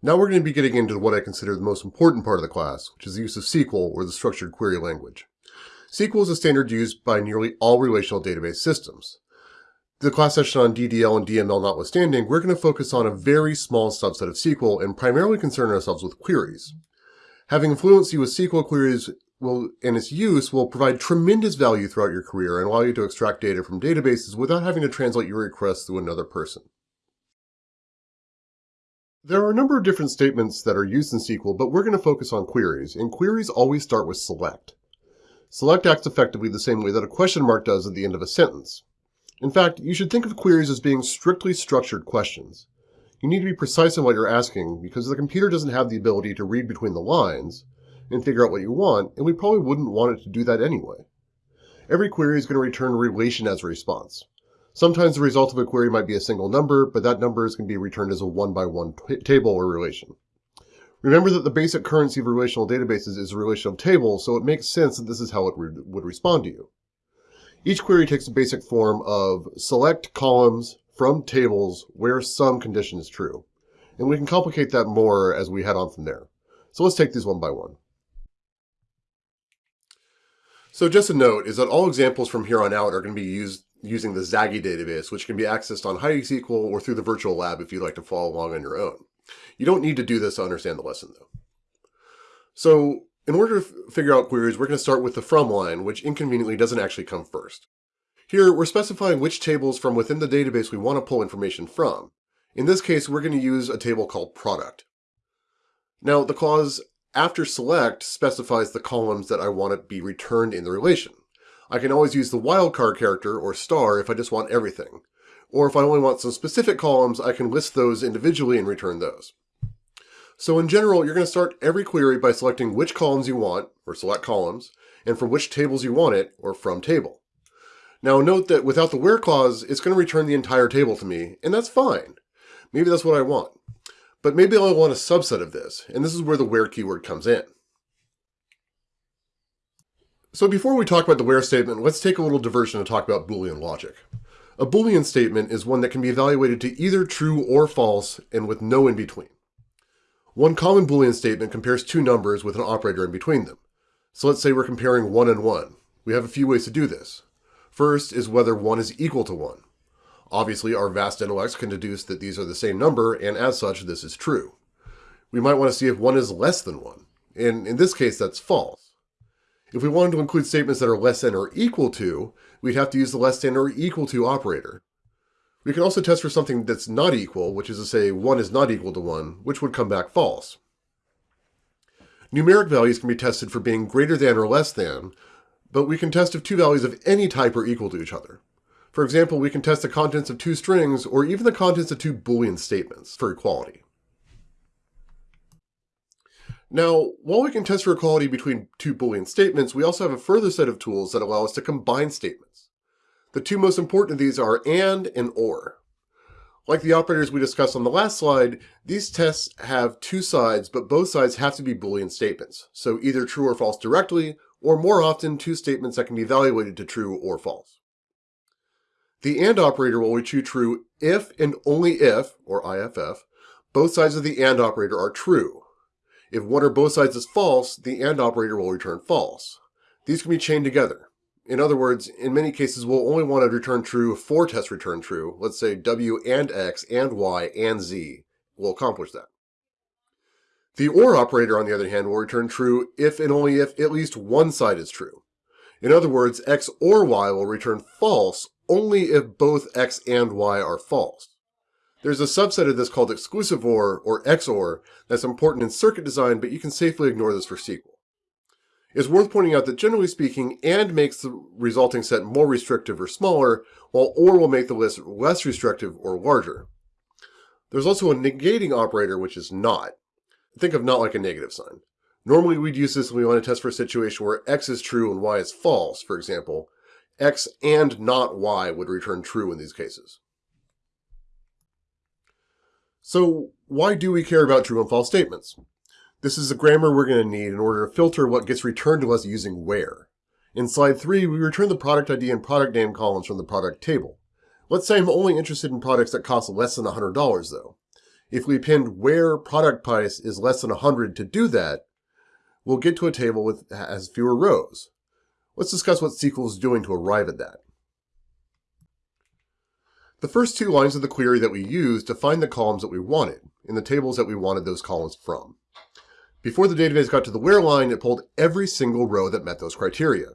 Now we're going to be getting into what I consider the most important part of the class, which is the use of SQL or the structured query language. SQL is a standard used by nearly all relational database systems. The class session on DDL and DML notwithstanding, we're going to focus on a very small subset of SQL and primarily concern ourselves with queries. Having fluency with SQL queries will, and its use will provide tremendous value throughout your career and allow you to extract data from databases without having to translate your requests through another person. There are a number of different statements that are used in SQL, but we're going to focus on queries, and queries always start with select. Select acts effectively the same way that a question mark does at the end of a sentence. In fact, you should think of queries as being strictly structured questions. You need to be precise in what you're asking because the computer doesn't have the ability to read between the lines and figure out what you want, and we probably wouldn't want it to do that anyway. Every query is going to return a relation as a response. Sometimes the result of a query might be a single number, but that number is going to be returned as a one-by-one -one table or relation. Remember that the basic currency of relational databases is a relation of tables, so it makes sense that this is how it re would respond to you. Each query takes a basic form of select columns from tables where some condition is true. And we can complicate that more as we head on from there. So let's take these one by one. So just a note is that all examples from here on out are going to be used using the ZAGI database, which can be accessed on HeidiSQL or through the virtual lab if you'd like to follow along on your own. You don't need to do this to understand the lesson though. So in order to figure out queries, we're going to start with the from line, which inconveniently doesn't actually come first. Here, we're specifying which tables from within the database we want to pull information from. In this case, we're going to use a table called product. Now, the clause after select specifies the columns that I want to be returned in the relation. I can always use the wildcard character, or star, if I just want everything. Or if I only want some specific columns, I can list those individually and return those. So in general, you're going to start every query by selecting which columns you want, or select columns, and from which tables you want it, or from table. Now note that without the where clause, it's going to return the entire table to me, and that's fine. Maybe that's what I want. But maybe I'll want a subset of this, and this is where the where keyword comes in. So before we talk about the where statement, let's take a little diversion to talk about Boolean logic. A Boolean statement is one that can be evaluated to either true or false, and with no in between. One common Boolean statement compares two numbers with an operator in between them. So let's say we're comparing 1 and 1. We have a few ways to do this. First is whether 1 is equal to 1. Obviously, our vast intellects can deduce that these are the same number, and as such, this is true. We might want to see if 1 is less than 1, and in this case, that's false. If we wanted to include statements that are less than or equal to, we'd have to use the less than or equal to operator. We can also test for something that's not equal, which is to say 1 is not equal to 1, which would come back false. Numeric values can be tested for being greater than or less than, but we can test if two values of any type are equal to each other. For example, we can test the contents of two strings or even the contents of two Boolean statements for equality. Now, while we can test for equality between two Boolean statements, we also have a further set of tools that allow us to combine statements. The two most important of these are AND and OR. Like the operators we discussed on the last slide, these tests have two sides, but both sides have to be Boolean statements, so either true or false directly, or more often, two statements that can be evaluated to true or false. The AND operator will return true if and only if, or IFF, both sides of the AND operator are true. If one or both sides is false, the AND operator will return false. These can be chained together. In other words, in many cases, we'll only want to return true if four tests return true. Let's say W and X and Y and Z will accomplish that. The OR operator, on the other hand, will return true if and only if at least one side is true. In other words, X or Y will return false only if both X and Y are false. There's a subset of this called exclusive OR, or XOR, that's important in circuit design, but you can safely ignore this for SQL. It's worth pointing out that generally speaking, AND makes the resulting set more restrictive or smaller, while OR will make the list less restrictive or larger. There's also a negating operator, which is not. Think of not like a negative sign. Normally we'd use this when we want to test for a situation where x is true and y is false, for example. x and not y would return true in these cases. So why do we care about true and false statements? This is the grammar we're going to need in order to filter what gets returned to us using where. In slide 3, we return the product ID and product name columns from the product table. Let's say I'm only interested in products that cost less than $100 though. If we append where product price is less than 100 to do that, we'll get to a table with has fewer rows. Let's discuss what SQL is doing to arrive at that. The first two lines of the query that we used to find the columns that we wanted in the tables that we wanted those columns from. Before the database got to the where line, it pulled every single row that met those criteria.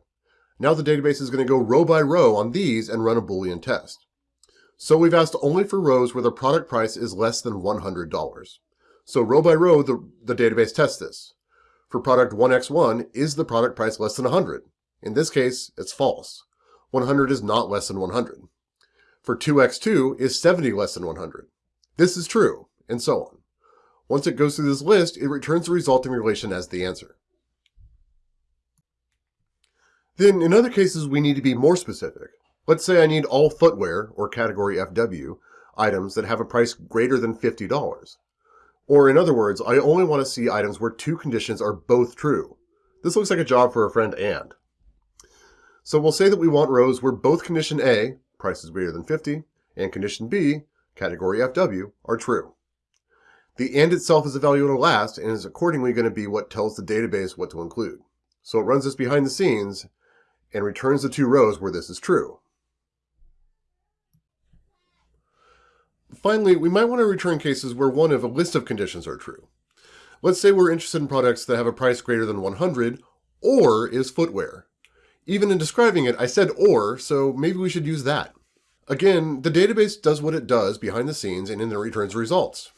Now the database is going to go row by row on these and run a Boolean test. So we've asked only for rows where the product price is less than $100. So row by row, the, the database tests this. For product 1x1, is the product price less than 100? In this case, it's false. 100 is not less than 100. For 2x2, is 70 less than 100? This is true, and so on. Once it goes through this list, it returns the resulting relation as the answer. Then, in other cases, we need to be more specific. Let's say I need all footwear, or category FW, items that have a price greater than $50. Or in other words, I only want to see items where two conditions are both true. This looks like a job for a friend and. So we'll say that we want rows where both condition A, price is greater than 50, and condition B, category FW, are true. The AND itself is evaluated last and is accordingly going to be what tells the database what to include. So it runs this behind the scenes and returns the two rows where this is true. Finally, we might want to return cases where one of a list of conditions are true. Let's say we're interested in products that have a price greater than 100 or is footwear. Even in describing it, I said or, so maybe we should use that. Again, the database does what it does behind the scenes and then it returns results.